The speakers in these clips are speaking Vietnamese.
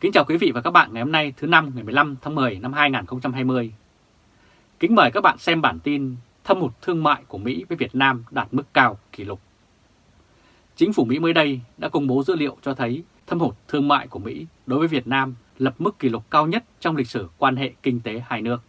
Kính chào quý vị và các bạn ngày hôm nay thứ năm ngày 15 tháng 10 năm 2020. Kính mời các bạn xem bản tin thâm hụt thương mại của Mỹ với Việt Nam đạt mức cao kỷ lục. Chính phủ Mỹ mới đây đã công bố dữ liệu cho thấy thâm hụt thương mại của Mỹ đối với Việt Nam lập mức kỷ lục cao nhất trong lịch sử quan hệ kinh tế hai nước.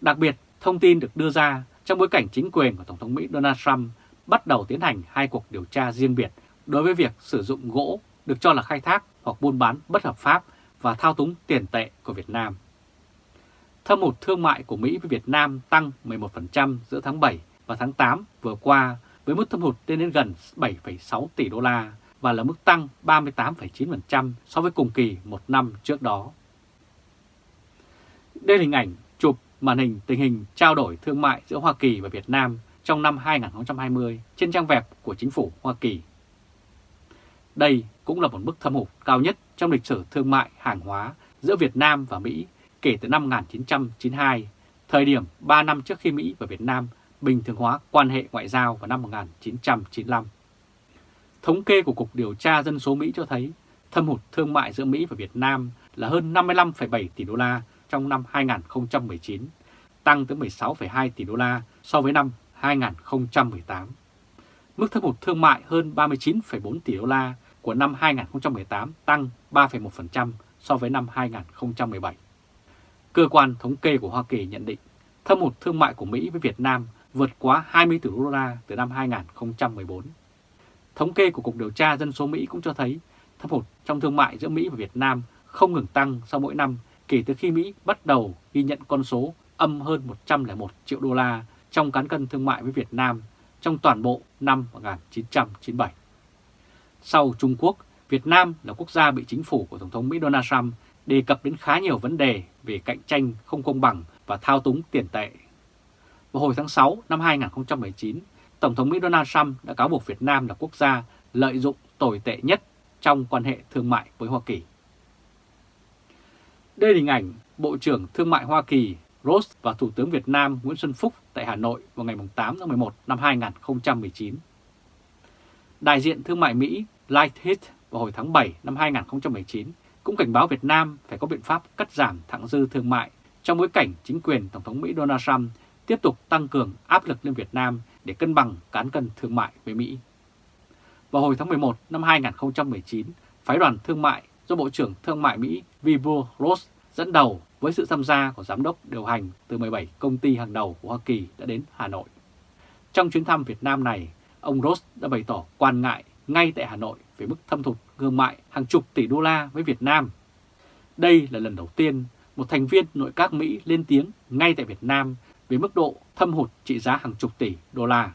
Đặc biệt, thông tin được đưa ra trong bối cảnh chính quyền của Tổng thống Mỹ Donald Trump bắt đầu tiến hành hai cuộc điều tra riêng biệt đối với việc sử dụng gỗ được cho là khai thác hoặc buôn bán bất hợp pháp và thao túng tiền tệ của Việt Nam. Thâm hụt thương mại của Mỹ với Việt Nam tăng 11% giữa tháng 7 và tháng 8 vừa qua với mức thâm hụt lên đến gần 7,6 tỷ đô la và là mức tăng 38,9% so với cùng kỳ một năm trước đó. Đây là hình ảnh chụp màn hình tình hình trao đổi thương mại giữa Hoa Kỳ và Việt Nam trong năm 2020 trên trang web của chính phủ Hoa Kỳ. Đây cũng là một mức thâm hụt cao nhất trong lịch sử thương mại hàng hóa giữa Việt Nam và Mỹ kể từ năm 1992, thời điểm 3 năm trước khi Mỹ và Việt Nam bình thường hóa quan hệ ngoại giao vào năm 1995. Thống kê của Cục Điều tra Dân số Mỹ cho thấy thâm hụt thương mại giữa Mỹ và Việt Nam là hơn 55,7 tỷ đô la trong năm 2019, tăng tới 16,2 tỷ đô la so với năm 2018. Mức thâm hụt thương mại hơn 39,4 tỷ đô la của năm 2018 tăng 3,1% so với năm 2017. Cơ quan thống kê của Hoa Kỳ nhận định thâm hụt thương mại của Mỹ với Việt Nam vượt quá 20 tỷ đô la từ năm 2014. Thống kê của Cục Điều tra Dân số Mỹ cũng cho thấy thâm hụt trong thương mại giữa Mỹ và Việt Nam không ngừng tăng sau mỗi năm kể từ khi Mỹ bắt đầu ghi nhận con số âm hơn 101 triệu đô la trong cán cân thương mại với Việt Nam trong toàn bộ năm 1997. Sau Trung Quốc, Việt Nam là quốc gia bị chính phủ của Tổng thống Mỹ Donald Trump đề cập đến khá nhiều vấn đề về cạnh tranh không công bằng và thao túng tiền tệ. Vào hồi tháng 6 năm 2019, Tổng thống Mỹ Donald Trump đã cáo buộc Việt Nam là quốc gia lợi dụng tồi tệ nhất trong quan hệ thương mại với Hoa Kỳ. Đây là hình ảnh Bộ trưởng Thương mại Hoa Kỳ Ross và Thủ tướng Việt Nam Nguyễn Xuân Phúc tại Hà Nội vào ngày 8 tháng 11 năm 2019. Đại diện thương mại Mỹ Lighthead vào hồi tháng 7 năm 2019 cũng cảnh báo Việt Nam phải có biện pháp cắt giảm thặng dư thương mại trong bối cảnh chính quyền Tổng thống Mỹ Donald Trump tiếp tục tăng cường áp lực lên Việt Nam để cân bằng cán cân thương mại với Mỹ. Vào hồi tháng 11 năm 2019, phái đoàn thương mại do Bộ trưởng Thương mại Mỹ Wilbur Ross dẫn đầu với sự tham gia của giám đốc điều hành từ 17 công ty hàng đầu của Hoa Kỳ đã đến Hà Nội. Trong chuyến thăm Việt Nam này, ông Ross đã bày tỏ quan ngại ngay tại Hà Nội về mức thâm thụt thương mại hàng chục tỷ đô la với Việt Nam. Đây là lần đầu tiên một thành viên nội các Mỹ lên tiếng ngay tại Việt Nam về mức độ thâm hụt trị giá hàng chục tỷ đô la.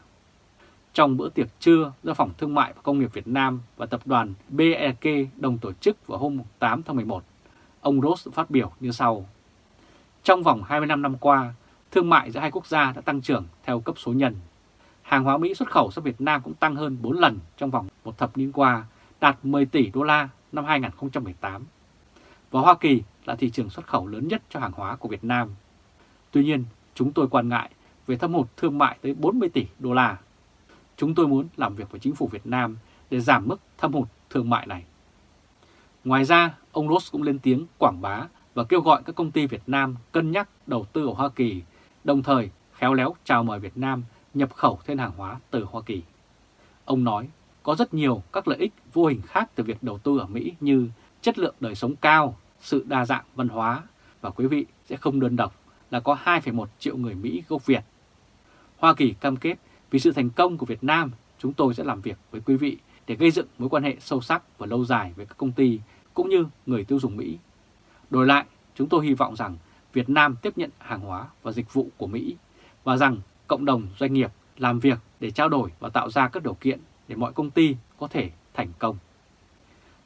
Trong bữa tiệc trưa do Phòng Thương mại và Công nghiệp Việt Nam và tập đoàn BEK đồng tổ chức vào hôm 8 tháng 11, ông Ross phát biểu như sau. Trong vòng 25 năm qua, thương mại giữa hai quốc gia đã tăng trưởng theo cấp số nhân. Hàng hóa Mỹ xuất khẩu sang Việt Nam cũng tăng hơn 4 lần trong vòng một thập niên qua, đạt 10 tỷ đô la năm 2018. Và Hoa Kỳ là thị trường xuất khẩu lớn nhất cho hàng hóa của Việt Nam. Tuy nhiên, chúng tôi quan ngại về thâm hụt thương mại tới 40 tỷ đô la. Chúng tôi muốn làm việc với chính phủ Việt Nam để giảm mức thâm hụt thương mại này. Ngoài ra, ông Ross cũng lên tiếng quảng bá và kêu gọi các công ty Việt Nam cân nhắc đầu tư ở Hoa Kỳ, đồng thời khéo léo chào mời Việt Nam nhập khẩu thêm hàng hóa từ Hoa Kỳ. Ông nói có rất nhiều các lợi ích vô hình khác từ việc đầu tư ở Mỹ như chất lượng đời sống cao, sự đa dạng văn hóa và quý vị sẽ không đơn độc là có 2,1 triệu người Mỹ gốc Việt. Hoa Kỳ cam kết vì sự thành công của Việt Nam, chúng tôi sẽ làm việc với quý vị để gây dựng mối quan hệ sâu sắc và lâu dài với các công ty cũng như người tiêu dùng Mỹ. Đổi lại, chúng tôi hy vọng rằng Việt Nam tiếp nhận hàng hóa và dịch vụ của Mỹ và rằng cộng đồng doanh nghiệp làm việc để trao đổi và tạo ra các điều kiện để mọi công ty có thể thành công.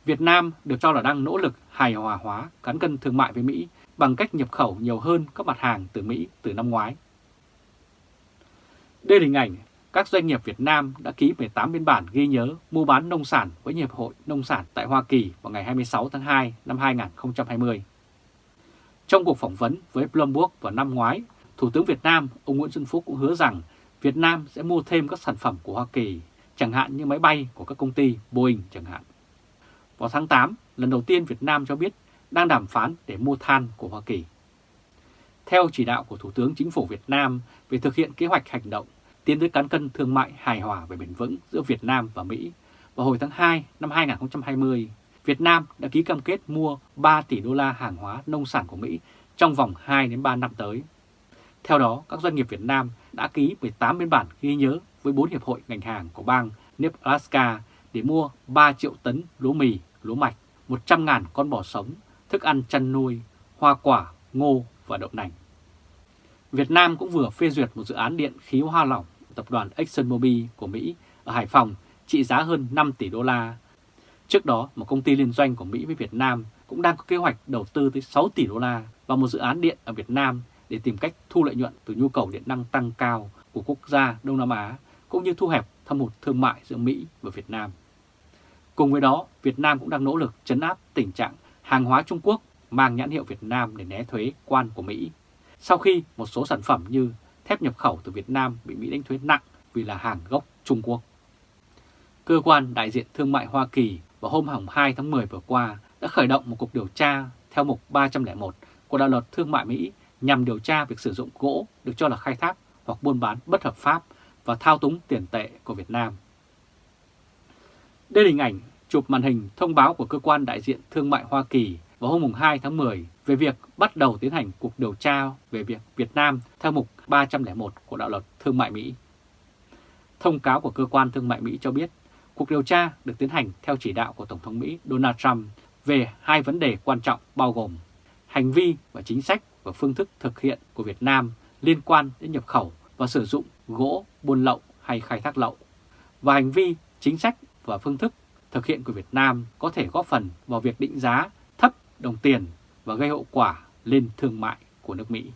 Việt Nam được cho là đang nỗ lực hài hòa hóa cán cân thương mại với Mỹ bằng cách nhập khẩu nhiều hơn các mặt hàng từ Mỹ từ năm ngoái. Đây là hình ảnh các doanh nghiệp Việt Nam đã ký 18 biên bản ghi nhớ mua bán nông sản với Hiệp hội Nông sản tại Hoa Kỳ vào ngày 26 tháng 2 năm 2020. Trong cuộc phỏng vấn với Bloomberg vào năm ngoái, Thủ tướng Việt Nam ông Nguyễn Xuân Phúc cũng hứa rằng Việt Nam sẽ mua thêm các sản phẩm của Hoa Kỳ, chẳng hạn như máy bay của các công ty Boeing chẳng hạn. Vào tháng 8, lần đầu tiên Việt Nam cho biết đang đàm phán để mua than của Hoa Kỳ. Theo chỉ đạo của Thủ tướng Chính phủ Việt Nam về thực hiện kế hoạch hành động tiến tới cán cân thương mại hài hòa và bền vững giữa Việt Nam và Mỹ, vào hồi tháng 2 năm 2020, Việt Nam đã ký cam kết mua 3 tỷ đô la hàng hóa nông sản của Mỹ trong vòng 2 đến 3 năm tới. Theo đó, các doanh nghiệp Việt Nam đã ký 18 biên bản ghi nhớ với 4 hiệp hội ngành hàng của bang Nebraska để mua 3 triệu tấn lúa mì, lúa mạch, 100.000 con bò sống, thức ăn chăn nuôi, hoa quả, ngô và đậu nành. Việt Nam cũng vừa phê duyệt một dự án điện khí hoa lỏng tập đoàn ExxonMobil của Mỹ ở Hải Phòng trị giá hơn 5 tỷ đô la. Trước đó, một công ty liên doanh của Mỹ với Việt Nam cũng đang có kế hoạch đầu tư tới 6 tỷ đô la vào một dự án điện ở Việt Nam để tìm cách thu lợi nhuận từ nhu cầu điện năng tăng cao của quốc gia Đông Nam Á, cũng như thu hẹp thâm hụt thương mại giữa Mỹ và Việt Nam. Cùng với đó, Việt Nam cũng đang nỗ lực chấn áp tình trạng hàng hóa Trung Quốc mang nhãn hiệu Việt Nam để né thuế quan của Mỹ. Sau khi một số sản phẩm như thép nhập khẩu từ Việt Nam bị Mỹ đánh thuế nặng vì là hàng gốc Trung Quốc. Cơ quan đại diện thương mại Hoa Kỳ vào hôm 2 tháng 10 vừa qua đã khởi động một cuộc điều tra theo mục 301 của đạo luật thương mại Mỹ nhằm điều tra việc sử dụng gỗ được cho là khai thác hoặc buôn bán bất hợp pháp và thao túng tiền tệ của Việt Nam. Đây là hình ảnh chụp màn hình thông báo của cơ quan đại diện thương mại Hoa Kỳ vào hôm 2 tháng 10 về việc bắt đầu tiến hành cuộc điều tra về việc Việt Nam theo mục 301 của đạo luật thương mại Mỹ. Thông cáo của cơ quan thương mại Mỹ cho biết, cuộc điều tra được tiến hành theo chỉ đạo của Tổng thống Mỹ Donald Trump về hai vấn đề quan trọng bao gồm hành vi và chính sách và phương thức thực hiện của Việt Nam liên quan đến nhập khẩu và sử dụng gỗ buôn lậu hay khai thác lậu, và hành vi, chính sách và phương thức thực hiện của Việt Nam có thể góp phần vào việc định giá thấp đồng tiền và gây hậu quả lên thương mại của nước Mỹ.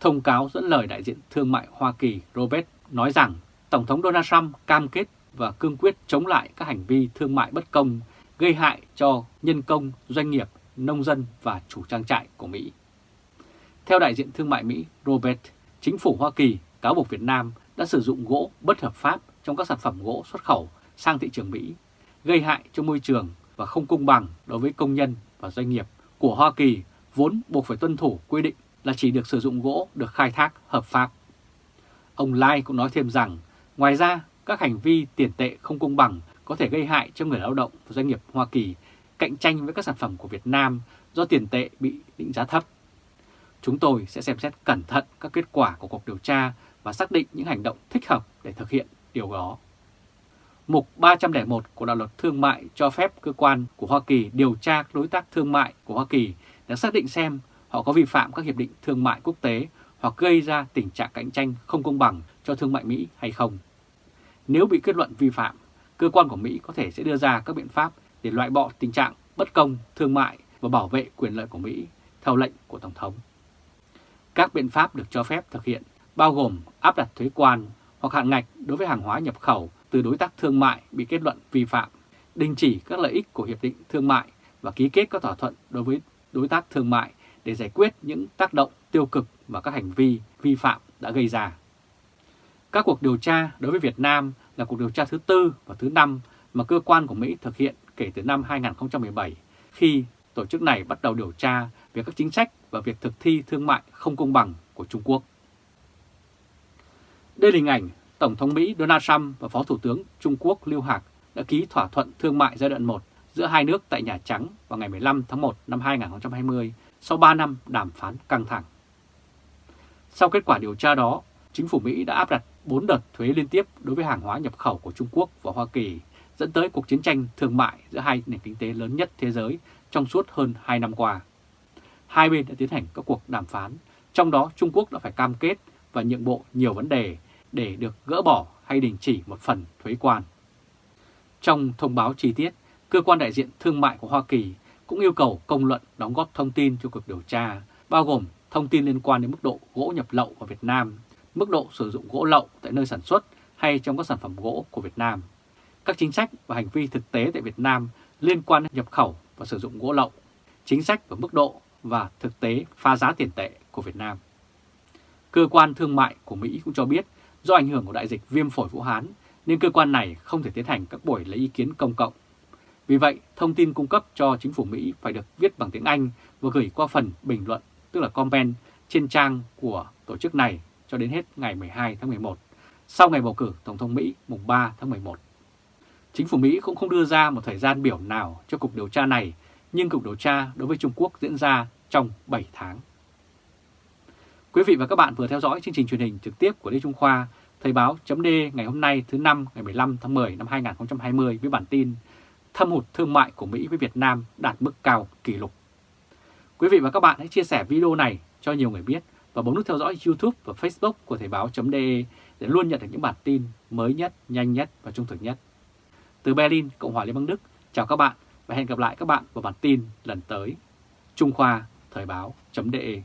Thông cáo dẫn lời đại diện thương mại Hoa Kỳ Robert nói rằng Tổng thống Donald Trump cam kết và cương quyết chống lại các hành vi thương mại bất công gây hại cho nhân công, doanh nghiệp, nông dân và chủ trang trại của Mỹ. Theo đại diện thương mại Mỹ Robert, chính phủ Hoa Kỳ cáo buộc Việt Nam đã sử dụng gỗ bất hợp pháp trong các sản phẩm gỗ xuất khẩu sang thị trường Mỹ, gây hại cho môi trường và không công bằng đối với công nhân và doanh nghiệp của Hoa Kỳ vốn buộc phải tuân thủ quy định là chỉ được sử dụng gỗ được khai thác hợp pháp. Ông Lai cũng nói thêm rằng, ngoài ra các hành vi tiền tệ không công bằng có thể gây hại cho người lao động và doanh nghiệp Hoa Kỳ cạnh tranh với các sản phẩm của Việt Nam do tiền tệ bị định giá thấp. Chúng tôi sẽ xem xét cẩn thận các kết quả của cuộc điều tra và xác định những hành động thích hợp để thực hiện điều đó. Mục 301 của đạo luật thương mại cho phép cơ quan của Hoa Kỳ điều tra các đối tác thương mại của Hoa Kỳ để xác định xem họ có vi phạm các hiệp định thương mại quốc tế hoặc gây ra tình trạng cạnh tranh không công bằng cho thương mại Mỹ hay không. Nếu bị kết luận vi phạm, cơ quan của Mỹ có thể sẽ đưa ra các biện pháp để loại bỏ tình trạng bất công thương mại và bảo vệ quyền lợi của Mỹ theo lệnh của Tổng thống. Các biện pháp được cho phép thực hiện bao gồm áp đặt thuế quan hoặc hạn ngạch đối với hàng hóa nhập khẩu từ đối tác thương mại bị kết luận vi phạm, đình chỉ các lợi ích của Hiệp định Thương mại và ký kết các thỏa thuận đối với đối tác thương mại để giải quyết những tác động tiêu cực và các hành vi vi phạm đã gây ra. Các cuộc điều tra đối với Việt Nam là cuộc điều tra thứ tư và thứ năm mà cơ quan của Mỹ thực hiện kể từ năm 2017 khi tổ chức này bắt đầu điều tra về các chính sách và việc thực thi thương mại không công bằng của Trung Quốc. Đây là hình ảnh Tổng thống Mỹ Donald Trump và Phó Thủ tướng Trung Quốc Lưu Hạc đã ký thỏa thuận thương mại giai đoạn 1 giữa hai nước tại Nhà Trắng vào ngày 15 tháng 1 năm 2020 sau 3 năm đàm phán căng thẳng. Sau kết quả điều tra đó, chính phủ Mỹ đã áp đặt 4 đợt thuế liên tiếp đối với hàng hóa nhập khẩu của Trung Quốc và Hoa Kỳ, dẫn tới cuộc chiến tranh thương mại giữa hai nền kinh tế lớn nhất thế giới trong suốt hơn 2 năm qua. Hai bên đã tiến hành các cuộc đàm phán, trong đó Trung Quốc đã phải cam kết và nhượng bộ nhiều vấn đề để được gỡ bỏ hay đình chỉ một phần thuế quan. Trong thông báo chi tiết, cơ quan đại diện thương mại của Hoa Kỳ cũng yêu cầu công luận đóng góp thông tin cho cuộc điều tra, bao gồm thông tin liên quan đến mức độ gỗ nhập lậu vào Việt Nam, mức độ sử dụng gỗ lậu tại nơi sản xuất hay trong các sản phẩm gỗ của Việt Nam, các chính sách và hành vi thực tế tại Việt Nam liên quan đến nhập khẩu và sử dụng gỗ lậu, chính sách và mức độ và thực tế pha giá tiền tệ của Việt Nam. Cơ quan thương mại của Mỹ cũng cho biết do ảnh hưởng của đại dịch viêm phổi Vũ Hán nên cơ quan này không thể tiến hành các buổi lấy ý kiến công cộng. Vì vậy, thông tin cung cấp cho chính phủ Mỹ phải được viết bằng tiếng Anh và gửi qua phần bình luận, tức là comment, trên trang của tổ chức này cho đến hết ngày 12 tháng 11, sau ngày bầu cử Tổng thống Mỹ mùng 3 tháng 11. Chính phủ Mỹ cũng không đưa ra một thời gian biểu nào cho cuộc điều tra này, nhưng cuộc điều tra đối với Trung Quốc diễn ra trong 7 tháng. Quý vị và các bạn vừa theo dõi chương trình truyền hình trực tiếp của Lê Trung Khoa, Thời báo chấm ngày hôm nay thứ năm ngày 15 tháng 10 năm 2020 với bản tin Thâm hụt thương mại của Mỹ với Việt Nam đạt mức cao kỷ lục. Quý vị và các bạn hãy chia sẻ video này cho nhiều người biết và bấm nút theo dõi YouTube và Facebook của Thời báo.de để luôn nhận được những bản tin mới nhất, nhanh nhất và trung thực nhất. Từ Berlin, Cộng hòa Liên bang Đức, chào các bạn và hẹn gặp lại các bạn vào bản tin lần tới. Trung Khoa Thời báo.de